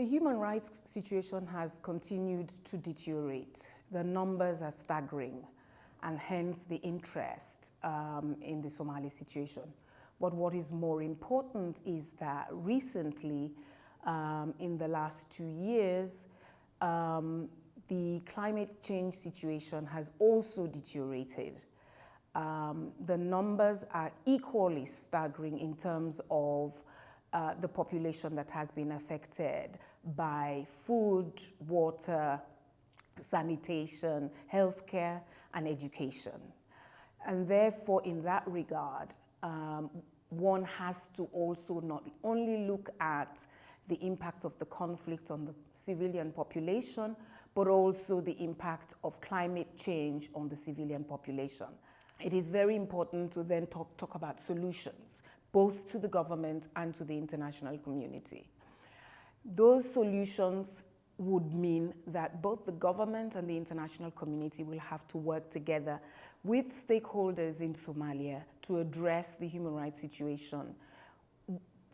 The human rights situation has continued to deteriorate. The numbers are staggering and hence the interest um, in the Somali situation. But what is more important is that recently, um, in the last two years, um, the climate change situation has also deteriorated. Um, the numbers are equally staggering in terms of uh, the population that has been affected by food, water, sanitation, healthcare, and education. And therefore, in that regard, um, one has to also not only look at the impact of the conflict on the civilian population, but also the impact of climate change on the civilian population. It is very important to then talk, talk about solutions, both to the government and to the international community. Those solutions would mean that both the government and the international community will have to work together with stakeholders in Somalia to address the human rights situation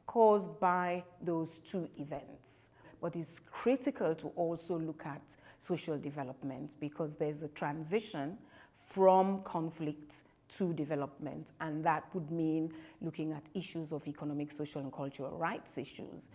caused by those two events. But it's critical to also look at social development because there's a transition from conflict to development and that would mean looking at issues of economic, social and cultural rights issues.